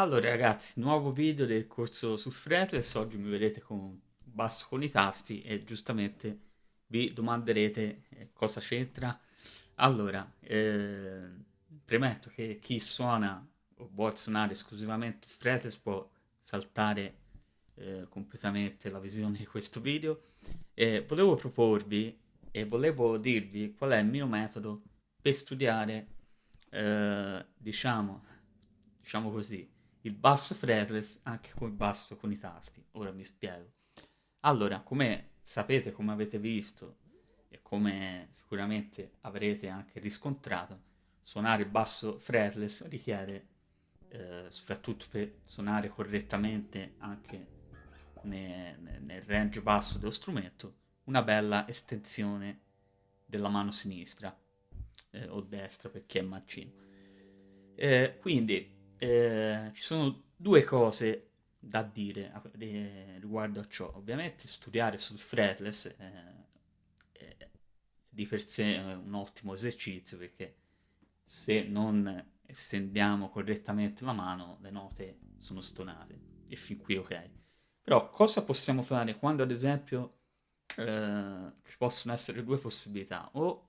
Allora ragazzi, nuovo video del corso su fretless, oggi mi vedete con basso con i tasti e giustamente vi domanderete eh, cosa c'entra. Allora, eh, premetto che chi suona o vuole suonare esclusivamente fretless può saltare eh, completamente la visione di questo video. Volevo proporvi e volevo dirvi qual è il mio metodo per studiare, eh, diciamo, diciamo così, il basso fretless anche con il basso con i tasti. Ora mi spiego. Allora, come sapete, come avete visto e come sicuramente avrete anche riscontrato, suonare il basso fretless richiede, eh, soprattutto per suonare correttamente anche nel, nel range basso dello strumento, una bella estensione della mano sinistra eh, o destra per chi è mancino. Eh, quindi eh, ci sono due cose da dire eh, riguardo a ciò. Ovviamente studiare sul fretless eh, è di per sé un ottimo esercizio perché se non estendiamo correttamente la mano le note sono stonate e fin qui ok. Però cosa possiamo fare quando ad esempio eh, ci possono essere due possibilità? O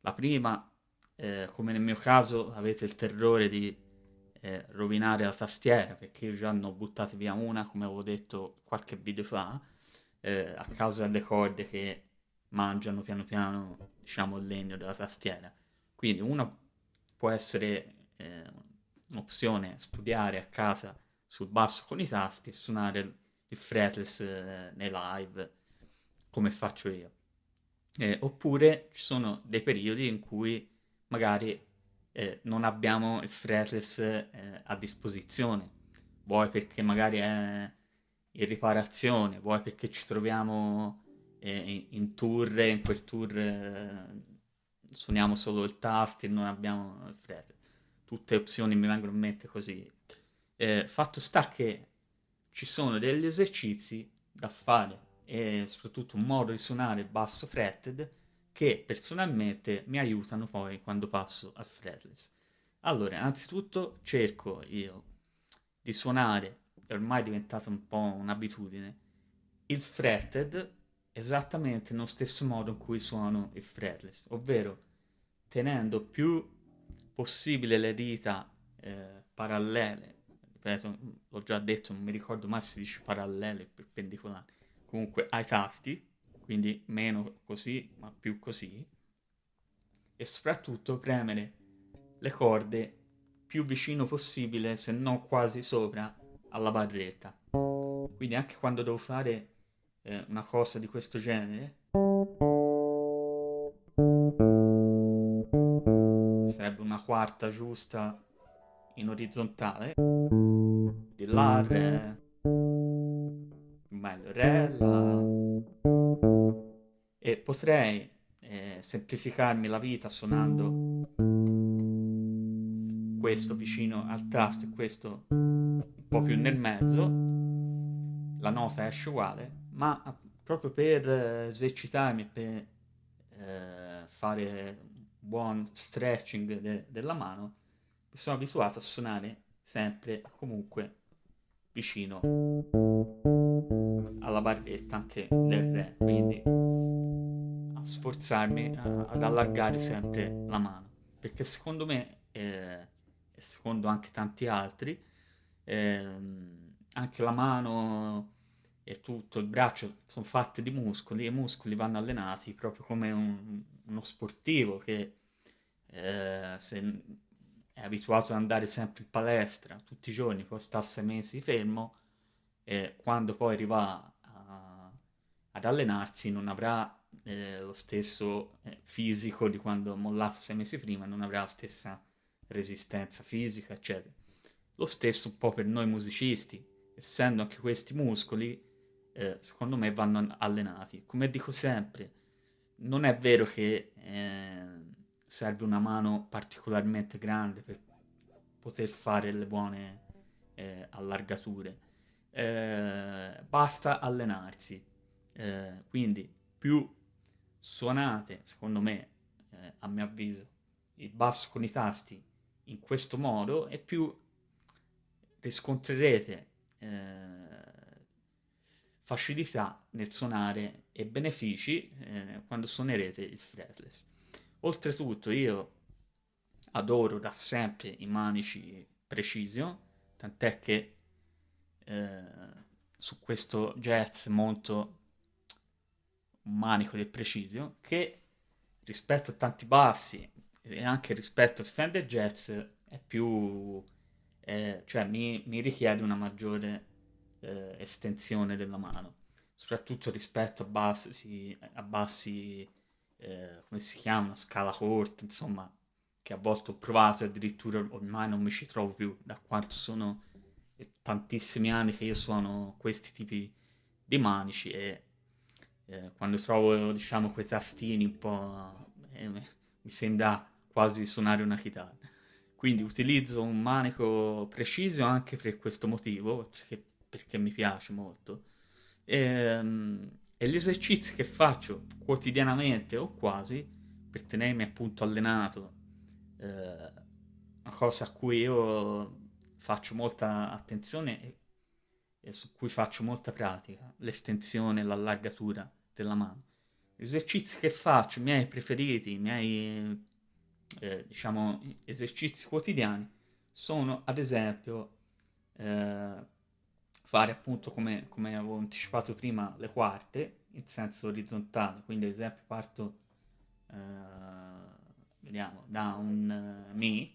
la prima, eh, come nel mio caso, avete il terrore di eh, rovinare la tastiera perché già ne ho buttate via una, come avevo detto qualche video fa, eh, a causa delle corde che mangiano piano piano, diciamo, il legno della tastiera. Quindi una può essere eh, un'opzione studiare a casa sul basso con i tasti e suonare il fretless eh, nei live come faccio io. Eh, oppure ci sono dei periodi in cui magari eh, non abbiamo il fretless eh, a disposizione, vuoi perché magari è in riparazione, vuoi perché ci troviamo eh, in tour e in quel tour eh, suoniamo solo il tasto e non abbiamo il fretless. Tutte opzioni mi vengono in mente così. Eh, fatto sta che ci sono degli esercizi da fare e soprattutto un modo di suonare basso fretted che personalmente mi aiutano poi quando passo al fretless. Allora, innanzitutto cerco io di suonare, è ormai diventata un po' un'abitudine, il fretted esattamente nello stesso modo in cui suono il fretless, ovvero tenendo più possibile le dita eh, parallele, ripeto, l'ho già detto, non mi ricordo mai se si dice parallele, perpendicolari, comunque ai tasti, quindi meno così, ma più così, e soprattutto premere le corde più vicino possibile, se non quasi sopra, alla barretta. Quindi anche quando devo fare eh, una cosa di questo genere, sarebbe una quarta giusta in orizzontale, di La, Re, meglio Re, La, e potrei eh, semplificarmi la vita suonando questo vicino al tasto e questo un po' più nel mezzo, la nota esce uguale, ma proprio per eh, esercitarmi, per eh, fare buon stretching de della mano, mi sono abituato a suonare sempre comunque vicino alla barretta anche del re, quindi sforzarmi a, ad allargare sempre la mano, perché secondo me, eh, e secondo anche tanti altri, eh, anche la mano e tutto il braccio sono fatte di muscoli e i muscoli vanno allenati proprio come un, uno sportivo che eh, se è abituato ad andare sempre in palestra tutti i giorni, poi sta sei mesi fermo e quando poi arriva a, ad allenarsi non avrà eh, lo stesso eh, fisico di quando ha mollato sei mesi prima, non avrà la stessa resistenza fisica, eccetera. Lo stesso un po' per noi musicisti, essendo anche questi muscoli, eh, secondo me vanno allenati. Come dico sempre, non è vero che eh, serve una mano particolarmente grande per poter fare le buone eh, allargature. Eh, basta allenarsi. Quindi più suonate, secondo me, eh, a mio avviso, il basso con i tasti in questo modo e più riscontrerete eh, facilità nel suonare e benefici eh, quando suonerete il fretless. Oltretutto io adoro da sempre i manici Precision, tant'è che eh, su questo jazz monto manico del Precision che rispetto a tanti bassi e anche rispetto al Fender Jazz è più eh, cioè mi, mi, richiede una maggiore eh, estensione della mano soprattutto rispetto a bassi, a bassi eh, come si chiama, scala corta insomma che a volte ho provato e addirittura ormai non mi ci trovo più da quanto sono tantissimi anni che io suono questi tipi di manici e eh, quando trovo diciamo quei tastini un po' eh, mi sembra quasi suonare una chitarra. Quindi utilizzo un manico preciso anche per questo motivo perché, perché mi piace molto. E, ehm, e gli esercizi che faccio quotidianamente o quasi per tenermi appunto allenato eh, una cosa a cui io faccio molta attenzione e, e su cui faccio molta pratica, l'estensione e l'allargatura della mano. Gli esercizi che faccio, i miei preferiti, i miei eh, diciamo esercizi quotidiani sono ad esempio eh, fare appunto come, come avevo anticipato prima le quarte in senso orizzontale, quindi ad esempio parto eh, vediamo da un uh, Mi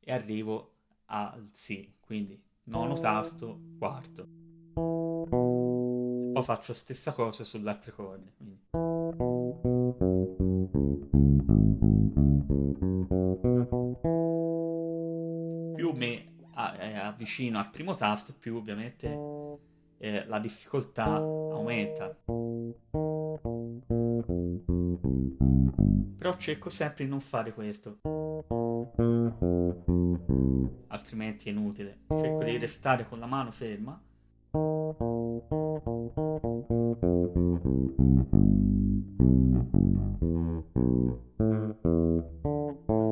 e arrivo al Si, quindi nono tasto, quarto. E poi faccio la stessa cosa sulle altre corde. Quindi. Più mi eh, avvicino al primo tasto, più ovviamente eh, la difficoltà aumenta. Però cerco sempre di non fare questo. Altrimenti è inutile. Cerco di restare con la mano ferma.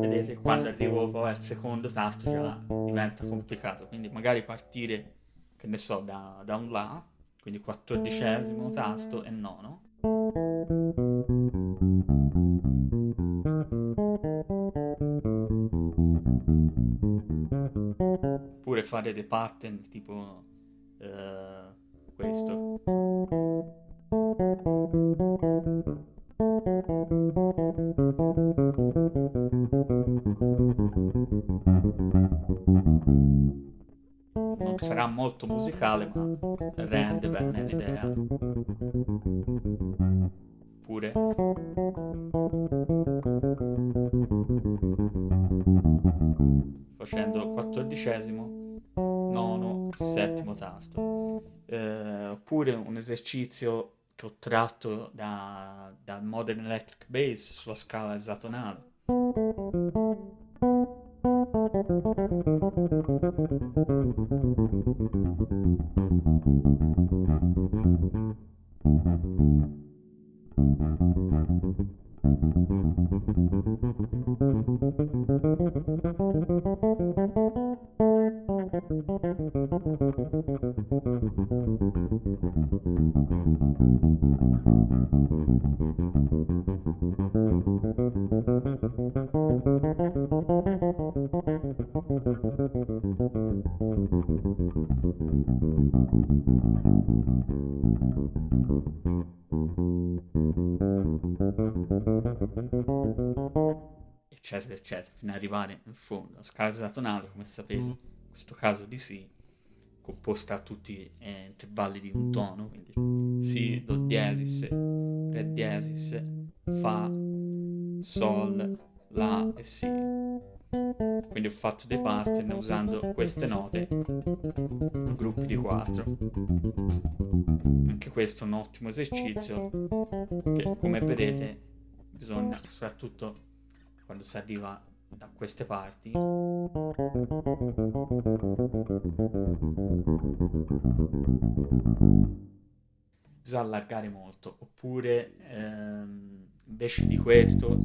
Vedete, quando arrivo poi al secondo tasto già diventa complicato. Quindi magari partire, che ne so, da, da un La, quindi quattordicesimo tasto e nono. Oppure fare dei pattern tipo uh, questo. Non sarà molto musicale, ma rende bene l'idea. Pure facendo quattordicesimo, nono, settimo tasto. Eh, oppure un esercizio che ho tratto da, da Modern Electric Bass sulla scala esatonale. Eccetera eccetera fino ad arrivare in fondo la scala esatonale come sapete in questo caso di Si composta a tutti eh, intervalli di un tono quindi Si, Do diesis, Re diesis, Fa, Sol, La e Si. Quindi ho fatto dei pattern usando queste note in gruppi di 4 anche questo è un ottimo esercizio che come vedete bisogna soprattutto quando si arriva da queste parti. Bisogna allargare molto oppure ehm, invece di questo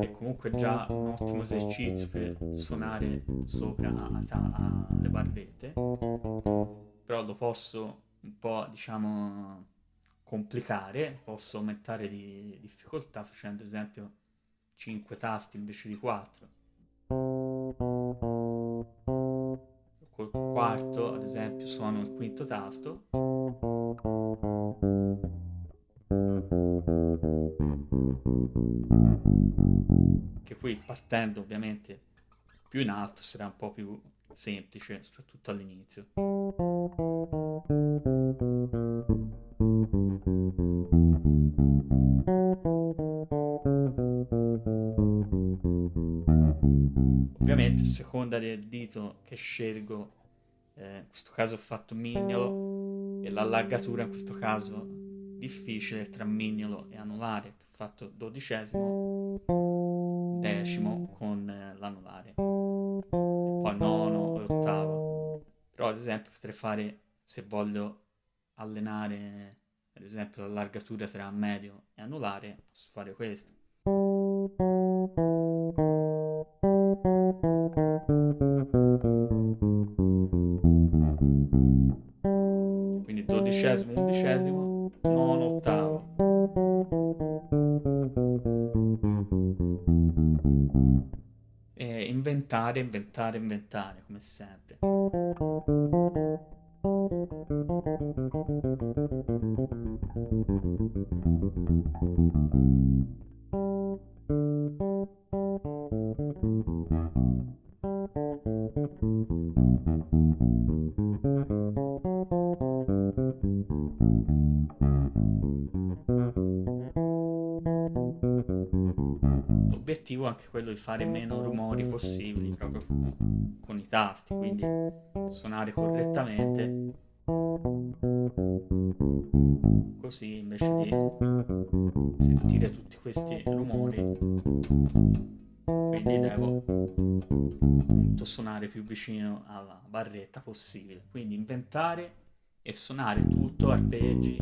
che comunque già un ottimo esercizio per suonare sopra alle barrette, però lo posso un po', diciamo, complicare, posso aumentare di difficoltà facendo esempio 5 tasti invece di 4. Col quarto, ad esempio, suono il quinto tasto. Che qui partendo ovviamente più in alto sarà un po' più semplice, soprattutto all'inizio. Ovviamente a seconda del dito che scelgo, eh, in questo caso ho fatto mignolo e l'allargatura in questo caso difficile tra mignolo e anulare, ho fatto dodicesimo, decimo con eh, l'anulare, poi nono e ottavo. Però ad esempio potrei fare, se voglio allenare ad esempio l'allargatura tra medio e anulare, posso fare questo. Dodicesimo, undicesimo, nono, ottavo. E inventare, inventare, inventare, come sempre. L'obiettivo è anche quello di fare meno rumori possibili proprio con i tasti, quindi suonare correttamente. Così invece di sentire tutti questi rumori quindi devo appunto suonare più vicino alla barretta possibile. Quindi inventare e suonare tutto arpeggi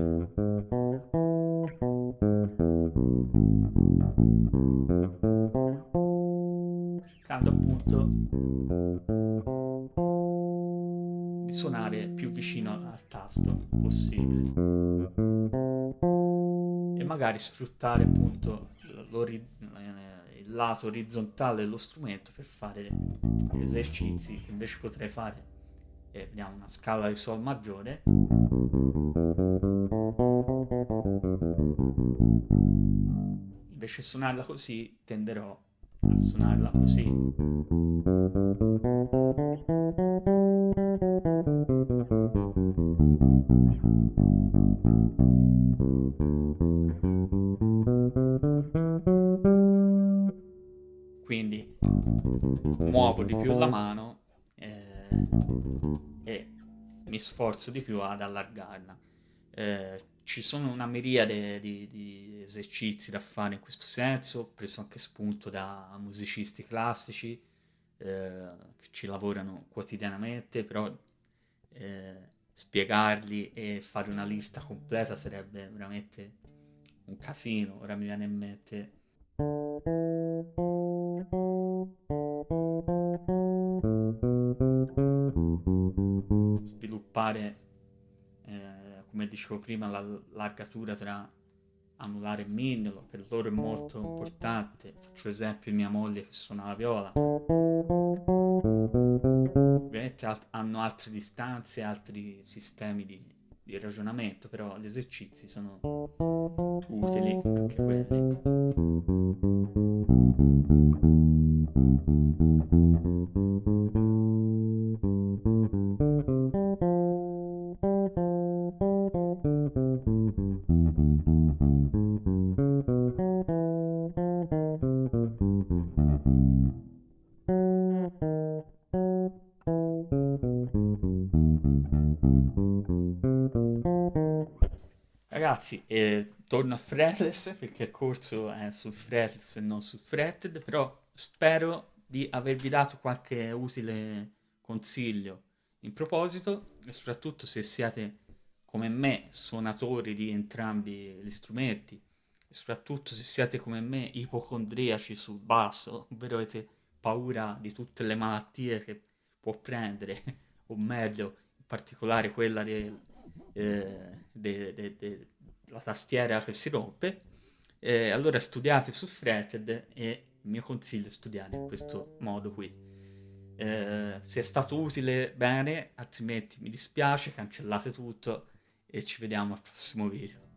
cercando appunto di suonare più vicino al tasto possibile. E magari sfruttare appunto il lato orizzontale dello strumento per fare gli esercizi che invece potrei fare. E vediamo una scala di sol maggiore invece suonarla così tenderò a suonarla così. Quindi muovo di più la mano eh, e mi sforzo di più ad allargarla. Eh, ci sono una miriade di, di, esercizi da fare in questo senso, ho preso anche spunto da musicisti classici eh, che ci lavorano quotidianamente, però eh, spiegarli e fare una lista completa sarebbe veramente un casino, ora mi viene in mente. Sviluppare come dicevo prima, l'allargatura tra anulare e mignolo, per loro è molto importante. Faccio esempio mia moglie che suona la viola. Ovviamente alt hanno altre distanze, altri sistemi di, di ragionamento, però gli esercizi sono utili anche quelli. Ragazzi, eh, torno a fretless perché il corso è sul fretless e non sul fretted, però spero di avervi dato qualche utile consiglio in proposito e soprattutto se siete come me suonatori di entrambi gli strumenti soprattutto se siete come me ipocondriaci sul basso, ovvero avete paura di tutte le malattie che può prendere, o meglio, in particolare quella della eh, de, de, de, tastiera che si rompe, eh, allora studiate su Threaded e il mio consiglio è studiare in questo modo qui. Eh, se è stato utile bene, altrimenti mi dispiace, cancellate tutto e ci vediamo al prossimo video.